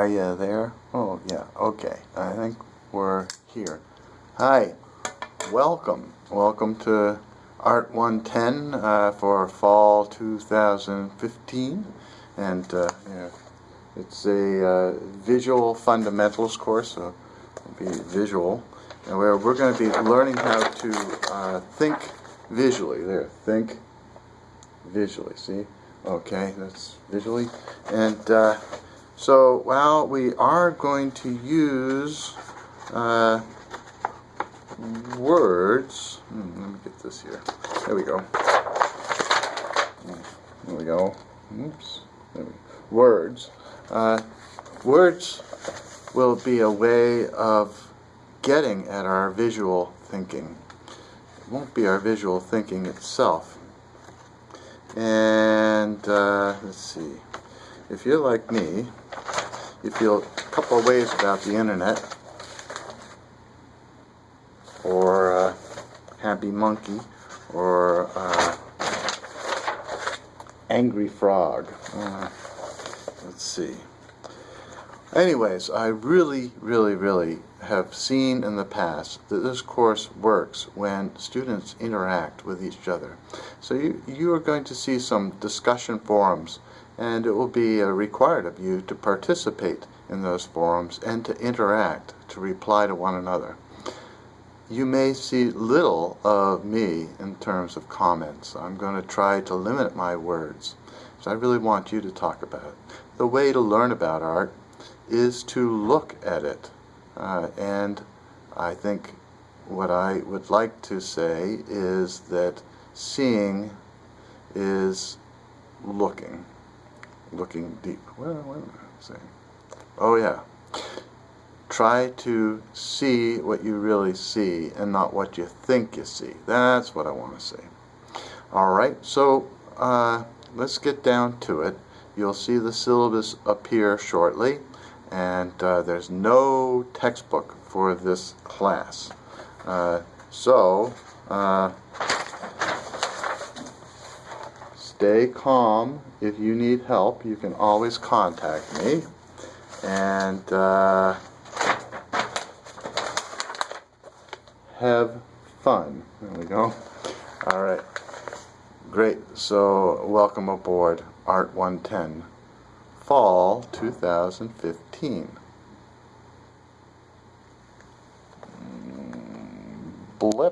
Are you there? Oh, yeah, okay. I think we're here. Hi, welcome. Welcome to Art 110 uh, for fall 2015. And uh, yeah, it's a uh, visual fundamentals course, so it'll be visual. And we're going to be learning how to uh, think visually. There, think visually. See? Okay, that's visually. And uh, so, while we are going to use uh, words. Hmm, let me get this here. There we go. There we go. Oops. There we go. Words. Uh, words will be a way of getting at our visual thinking. It won't be our visual thinking itself. And uh, let's see. If you're like me, you feel a couple of ways about the internet or uh, Happy Monkey or uh, Angry Frog. Uh, let's see. Anyways, I really, really, really have seen in the past that this course works when students interact with each other. So you, you are going to see some discussion forums and it will be uh, required of you to participate in those forums and to interact, to reply to one another. You may see little of me in terms of comments. I'm going to try to limit my words. So I really want you to talk about it. The way to learn about art is to look at it. Uh, and I think what I would like to say is that seeing is looking looking deep. Well, am I saying? Oh yeah. Try to see what you really see and not what you think you see. That's what I want to say. Alright, so uh, let's get down to it. You'll see the syllabus appear shortly and uh, there's no textbook for this class. Uh, so, uh, stay calm. If you need help, you can always contact me. And uh, have fun. There we go. All right. Great. So welcome aboard Art 110, Fall 2015. Blip.